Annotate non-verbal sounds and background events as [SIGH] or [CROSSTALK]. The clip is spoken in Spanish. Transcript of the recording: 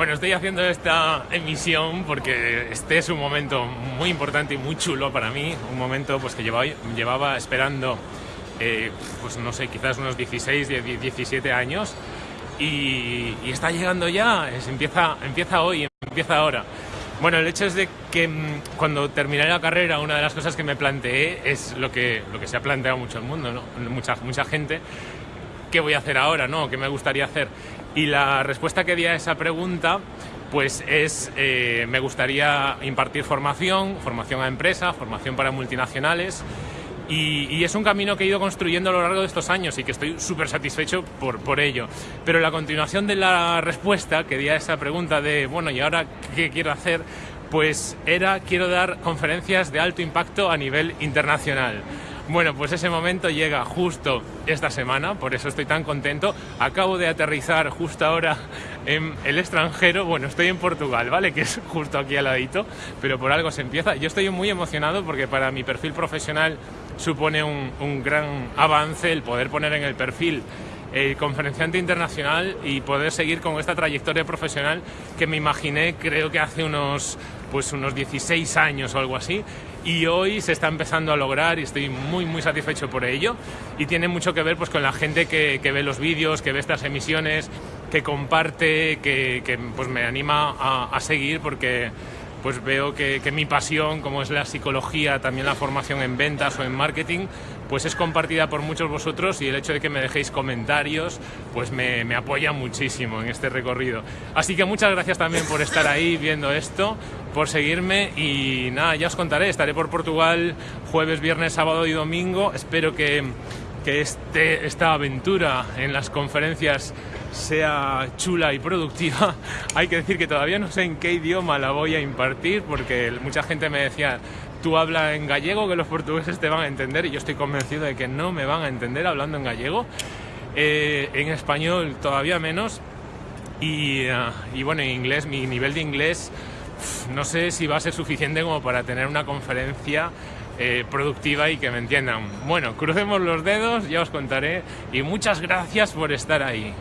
Bueno, estoy haciendo esta emisión porque este es un momento muy importante y muy chulo para mí, un momento pues que llevaba, llevaba esperando, eh, pues no sé, quizás unos 16, 17 años y, está llegando ya, es, empieza, empieza hoy, empieza ahora. Bueno, el hecho es de que mm, cuando terminé la carrera, una de las cosas que me planteé es lo que, lo que se ha planteado mucho el mundo, ¿no? mucha, mucha gente, ¿qué voy a hacer ahora? ¿no? ¿Qué me gustaría hacer? Y la respuesta que di a esa pregunta pues es, eh, me gustaría impartir formación, formación a empresa, formación para multinacionales, y, es un camino que he ido construyendo a lo largo de estos años y que estoy súper satisfecho por, por ello. Pero la continuación de la respuesta que di a esa pregunta de, bueno, ¿y ahora qué quiero hacer? Pues era, quiero dar conferencias de alto impacto a nivel internacional. Bueno, pues ese momento llega justo esta semana, por eso estoy tan contento. Acabo de aterrizar justo ahora en el extranjero. Bueno, estoy en Portugal, ¿vale? Que es justo aquí al ladito, pero por algo se empieza. Yo estoy muy emocionado porque para mi perfil profesional supone un, un gran avance el poder poner en el perfil el conferenciante internacional y poder seguir con esta trayectoria profesional que me imaginé creo que hace unos pues unos 16 años o algo así y hoy se está empezando a lograr y estoy muy muy satisfecho por ello y tiene mucho que ver pues con la gente que, ve los vídeos, que ve estas emisiones, que comparte, que, pues me anima a, seguir porque pues veo que, mi pasión, como es la psicología, también la formación en ventas o en marketing, pues es compartida por muchos vosotros y el hecho de que me dejéis comentarios, pues me, me apoya muchísimo en este recorrido. Así que muchas gracias también por estar ahí viendo esto por seguirme y nada, ya os contaré, estaré por Portugal jueves, viernes, sábado y domingo. Espero que, que este, esta aventura en las conferencias sea chula y productiva. [LAUGHS] Hay que decir que todavía no sé en qué idioma la voy a impartir porque mucha gente me decía, tú habla en gallego que los portugueses te van a entender y yo estoy convencido de que no me van a entender hablando en gallego. Eh, en español todavía menos y, ah, y bueno, en inglés, mi nivel de inglés no sé si va a ser suficiente como para tener una conferencia eh, productiva y que me entiendan. Bueno, crucemos los dedos, ya os contaré y muchas gracias por estar ahí.